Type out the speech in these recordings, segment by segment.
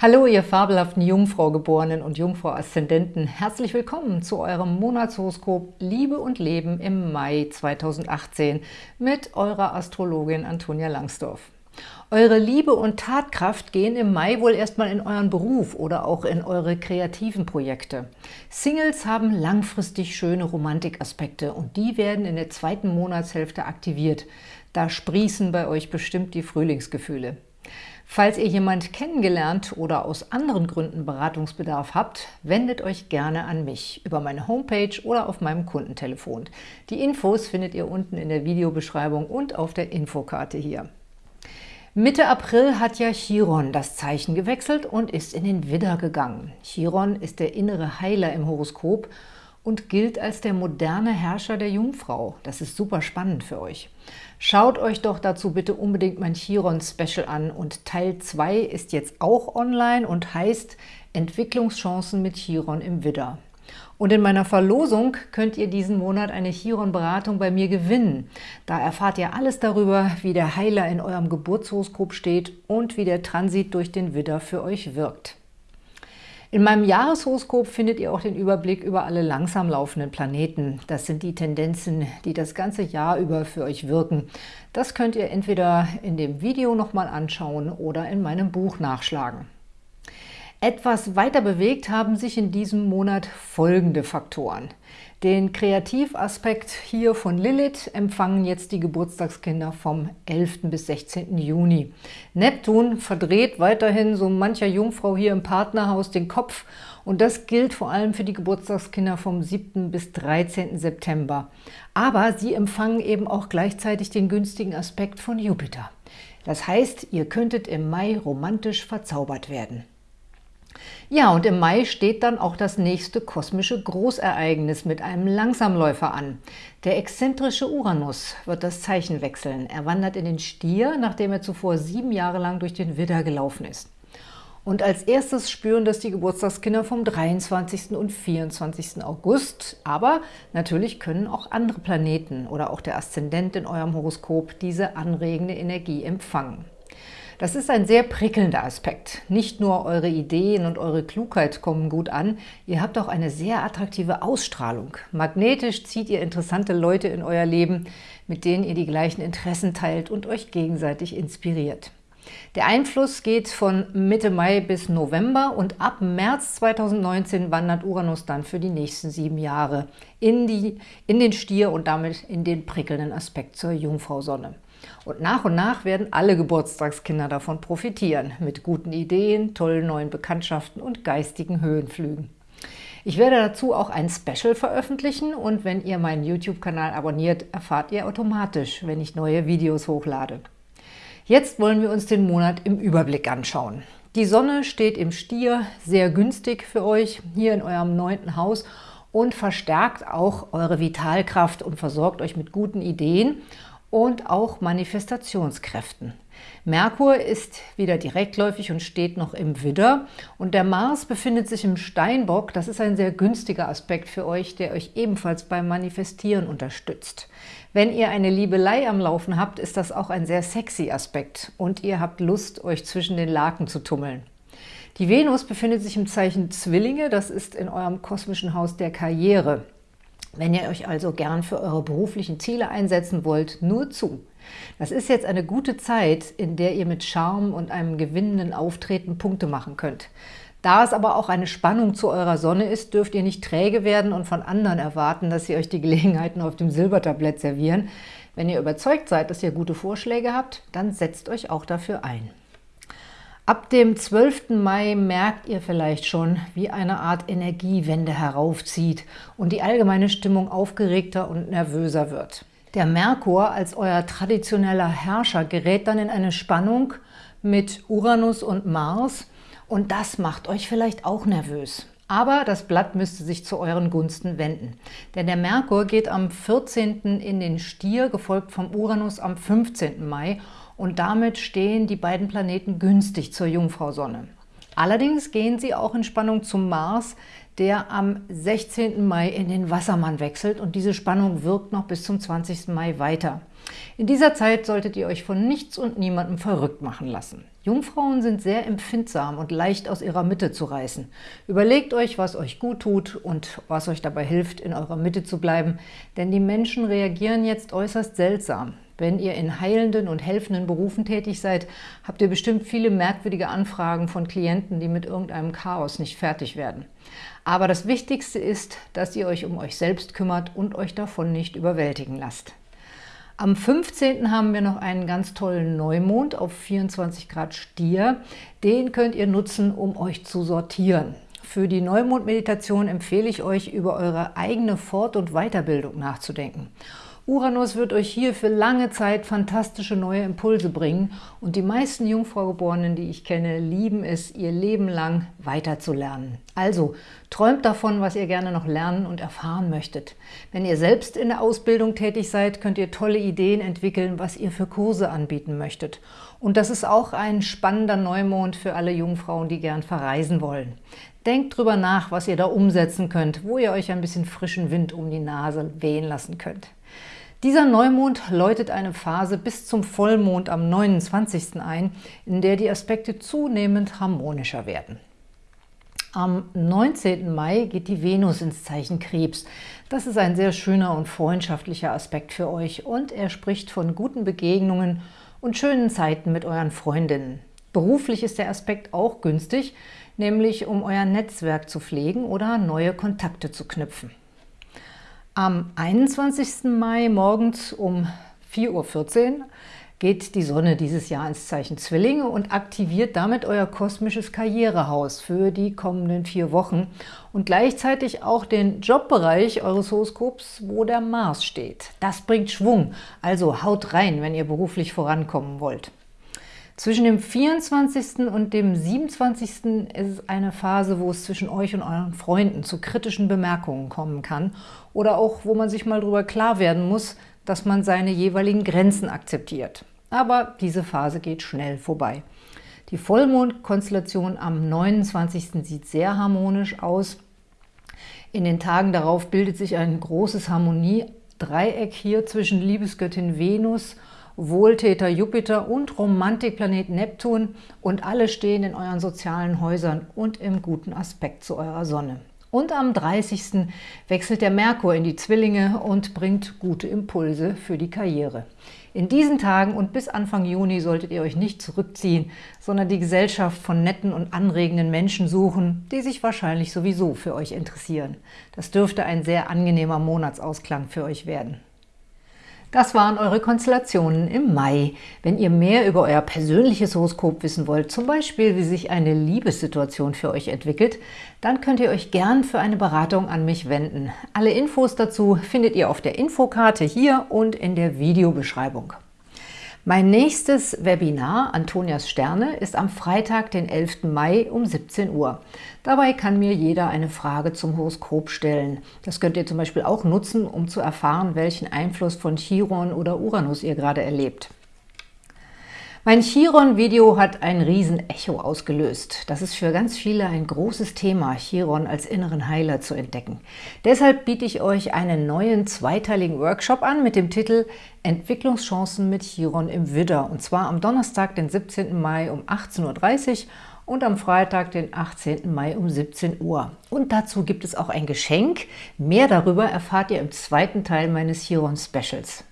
Hallo, ihr fabelhaften Jungfrau-Geborenen und Jungfrau-Aszendenten. Herzlich willkommen zu eurem Monatshoroskop Liebe und Leben im Mai 2018 mit eurer Astrologin Antonia Langsdorf. Eure Liebe und Tatkraft gehen im Mai wohl erstmal in euren Beruf oder auch in eure kreativen Projekte. Singles haben langfristig schöne Romantikaspekte und die werden in der zweiten Monatshälfte aktiviert. Da sprießen bei euch bestimmt die Frühlingsgefühle. Falls ihr jemand kennengelernt oder aus anderen Gründen Beratungsbedarf habt, wendet euch gerne an mich über meine Homepage oder auf meinem Kundentelefon. Die Infos findet ihr unten in der Videobeschreibung und auf der Infokarte hier. Mitte April hat ja Chiron das Zeichen gewechselt und ist in den Widder gegangen. Chiron ist der innere Heiler im Horoskop und gilt als der moderne Herrscher der Jungfrau. Das ist super spannend für euch. Schaut euch doch dazu bitte unbedingt mein Chiron-Special an und Teil 2 ist jetzt auch online und heißt Entwicklungschancen mit Chiron im Widder. Und in meiner Verlosung könnt ihr diesen Monat eine Chiron-Beratung bei mir gewinnen. Da erfahrt ihr alles darüber, wie der Heiler in eurem Geburtshoroskop steht und wie der Transit durch den Widder für euch wirkt. In meinem Jahreshoroskop findet ihr auch den Überblick über alle langsam laufenden Planeten. Das sind die Tendenzen, die das ganze Jahr über für euch wirken. Das könnt ihr entweder in dem Video nochmal anschauen oder in meinem Buch nachschlagen. Etwas weiter bewegt haben sich in diesem Monat folgende Faktoren. Den Kreativaspekt hier von Lilith empfangen jetzt die Geburtstagskinder vom 11. bis 16. Juni. Neptun verdreht weiterhin so mancher Jungfrau hier im Partnerhaus den Kopf und das gilt vor allem für die Geburtstagskinder vom 7. bis 13. September. Aber sie empfangen eben auch gleichzeitig den günstigen Aspekt von Jupiter. Das heißt, ihr könntet im Mai romantisch verzaubert werden. Ja, und im Mai steht dann auch das nächste kosmische Großereignis mit einem Langsamläufer an. Der exzentrische Uranus wird das Zeichen wechseln. Er wandert in den Stier, nachdem er zuvor sieben Jahre lang durch den Widder gelaufen ist. Und als erstes spüren das die Geburtstagskinder vom 23. und 24. August. Aber natürlich können auch andere Planeten oder auch der Aszendent in eurem Horoskop diese anregende Energie empfangen. Das ist ein sehr prickelnder Aspekt. Nicht nur eure Ideen und eure Klugheit kommen gut an, ihr habt auch eine sehr attraktive Ausstrahlung. Magnetisch zieht ihr interessante Leute in euer Leben, mit denen ihr die gleichen Interessen teilt und euch gegenseitig inspiriert. Der Einfluss geht von Mitte Mai bis November und ab März 2019 wandert Uranus dann für die nächsten sieben Jahre in, die, in den Stier und damit in den prickelnden Aspekt zur Jungfrau-Sonne. Und nach und nach werden alle Geburtstagskinder davon profitieren, mit guten Ideen, tollen neuen Bekanntschaften und geistigen Höhenflügen. Ich werde dazu auch ein Special veröffentlichen und wenn ihr meinen YouTube-Kanal abonniert, erfahrt ihr automatisch, wenn ich neue Videos hochlade. Jetzt wollen wir uns den Monat im Überblick anschauen. Die Sonne steht im Stier, sehr günstig für euch, hier in eurem neunten Haus und verstärkt auch eure Vitalkraft und versorgt euch mit guten Ideen und auch Manifestationskräften. Merkur ist wieder direktläufig und steht noch im Widder und der Mars befindet sich im Steinbock. Das ist ein sehr günstiger Aspekt für euch, der euch ebenfalls beim Manifestieren unterstützt. Wenn ihr eine Liebelei am Laufen habt, ist das auch ein sehr sexy Aspekt und ihr habt Lust, euch zwischen den Laken zu tummeln. Die Venus befindet sich im Zeichen Zwillinge, das ist in eurem kosmischen Haus der Karriere. Wenn ihr euch also gern für eure beruflichen Ziele einsetzen wollt, nur zu. Das ist jetzt eine gute Zeit, in der ihr mit Charme und einem gewinnenden Auftreten Punkte machen könnt. Da es aber auch eine Spannung zu eurer Sonne ist, dürft ihr nicht träge werden und von anderen erwarten, dass sie euch die Gelegenheiten auf dem Silbertablett servieren. Wenn ihr überzeugt seid, dass ihr gute Vorschläge habt, dann setzt euch auch dafür ein. Ab dem 12. Mai merkt ihr vielleicht schon, wie eine Art Energiewende heraufzieht und die allgemeine Stimmung aufgeregter und nervöser wird. Der Merkur als euer traditioneller Herrscher gerät dann in eine Spannung mit Uranus und Mars und das macht euch vielleicht auch nervös. Aber das Blatt müsste sich zu euren Gunsten wenden. Denn der Merkur geht am 14. in den Stier, gefolgt vom Uranus am 15. Mai und damit stehen die beiden Planeten günstig zur Jungfrau-Sonne. Allerdings gehen sie auch in Spannung zum Mars, der am 16. Mai in den Wassermann wechselt und diese Spannung wirkt noch bis zum 20. Mai weiter. In dieser Zeit solltet ihr euch von nichts und niemandem verrückt machen lassen. Jungfrauen sind sehr empfindsam und leicht aus ihrer Mitte zu reißen. Überlegt euch, was euch gut tut und was euch dabei hilft, in eurer Mitte zu bleiben, denn die Menschen reagieren jetzt äußerst seltsam. Wenn ihr in heilenden und helfenden Berufen tätig seid, habt ihr bestimmt viele merkwürdige Anfragen von Klienten, die mit irgendeinem Chaos nicht fertig werden. Aber das Wichtigste ist, dass ihr euch um euch selbst kümmert und euch davon nicht überwältigen lasst. Am 15. haben wir noch einen ganz tollen Neumond auf 24 Grad Stier. Den könnt ihr nutzen, um euch zu sortieren. Für die Neumond-Meditation empfehle ich euch, über eure eigene Fort- und Weiterbildung nachzudenken. Uranus wird euch hier für lange Zeit fantastische neue Impulse bringen und die meisten Jungfraugeborenen, die ich kenne, lieben es, ihr Leben lang weiterzulernen. Also, träumt davon, was ihr gerne noch lernen und erfahren möchtet. Wenn ihr selbst in der Ausbildung tätig seid, könnt ihr tolle Ideen entwickeln, was ihr für Kurse anbieten möchtet. Und das ist auch ein spannender Neumond für alle Jungfrauen, die gern verreisen wollen. Denkt drüber nach, was ihr da umsetzen könnt, wo ihr euch ein bisschen frischen Wind um die Nase wehen lassen könnt. Dieser Neumond läutet eine Phase bis zum Vollmond am 29. ein, in der die Aspekte zunehmend harmonischer werden. Am 19. Mai geht die Venus ins Zeichen Krebs. Das ist ein sehr schöner und freundschaftlicher Aspekt für euch und er spricht von guten Begegnungen und schönen Zeiten mit euren Freundinnen. Beruflich ist der Aspekt auch günstig, nämlich um euer Netzwerk zu pflegen oder neue Kontakte zu knüpfen. Am 21. Mai morgens um 4.14 Uhr geht die Sonne dieses Jahr ins Zeichen Zwillinge und aktiviert damit euer kosmisches Karrierehaus für die kommenden vier Wochen und gleichzeitig auch den Jobbereich eures Horoskops, wo der Mars steht. Das bringt Schwung, also haut rein, wenn ihr beruflich vorankommen wollt. Zwischen dem 24. und dem 27. ist es eine Phase, wo es zwischen euch und euren Freunden zu kritischen Bemerkungen kommen kann oder auch, wo man sich mal darüber klar werden muss, dass man seine jeweiligen Grenzen akzeptiert. Aber diese Phase geht schnell vorbei. Die Vollmondkonstellation am 29. sieht sehr harmonisch aus. In den Tagen darauf bildet sich ein großes Harmoniedreieck hier zwischen Liebesgöttin Venus und Wohltäter Jupiter und Romantikplanet Neptun und alle stehen in euren sozialen Häusern und im guten Aspekt zu eurer Sonne. Und am 30. wechselt der Merkur in die Zwillinge und bringt gute Impulse für die Karriere. In diesen Tagen und bis Anfang Juni solltet ihr euch nicht zurückziehen, sondern die Gesellschaft von netten und anregenden Menschen suchen, die sich wahrscheinlich sowieso für euch interessieren. Das dürfte ein sehr angenehmer Monatsausklang für euch werden. Das waren eure Konstellationen im Mai. Wenn ihr mehr über euer persönliches Horoskop wissen wollt, zum Beispiel wie sich eine Liebessituation für euch entwickelt, dann könnt ihr euch gern für eine Beratung an mich wenden. Alle Infos dazu findet ihr auf der Infokarte hier und in der Videobeschreibung. Mein nächstes Webinar, Antonias Sterne, ist am Freitag, den 11. Mai um 17 Uhr. Dabei kann mir jeder eine Frage zum Horoskop stellen. Das könnt ihr zum Beispiel auch nutzen, um zu erfahren, welchen Einfluss von Chiron oder Uranus ihr gerade erlebt. Mein Chiron-Video hat ein Riesen-Echo ausgelöst. Das ist für ganz viele ein großes Thema, Chiron als inneren Heiler zu entdecken. Deshalb biete ich euch einen neuen zweiteiligen Workshop an mit dem Titel Entwicklungschancen mit Chiron im Widder. Und zwar am Donnerstag, den 17. Mai um 18.30 Uhr und am Freitag, den 18. Mai um 17 Uhr. Und dazu gibt es auch ein Geschenk. Mehr darüber erfahrt ihr im zweiten Teil meines Chiron-Specials.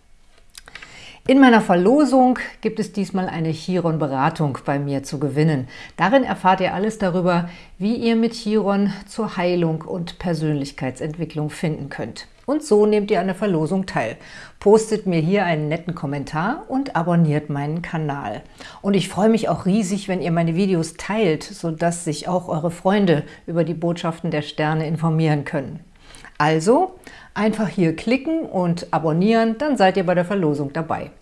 In meiner Verlosung gibt es diesmal eine Chiron-Beratung bei mir zu gewinnen. Darin erfahrt ihr alles darüber, wie ihr mit Chiron zur Heilung und Persönlichkeitsentwicklung finden könnt. Und so nehmt ihr an der Verlosung teil. Postet mir hier einen netten Kommentar und abonniert meinen Kanal. Und ich freue mich auch riesig, wenn ihr meine Videos teilt, sodass sich auch eure Freunde über die Botschaften der Sterne informieren können. Also einfach hier klicken und abonnieren, dann seid ihr bei der Verlosung dabei.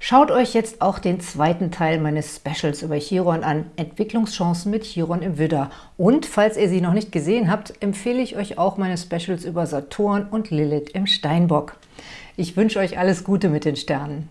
Schaut euch jetzt auch den zweiten Teil meines Specials über Chiron an, Entwicklungschancen mit Chiron im Widder. Und falls ihr sie noch nicht gesehen habt, empfehle ich euch auch meine Specials über Saturn und Lilith im Steinbock. Ich wünsche euch alles Gute mit den Sternen.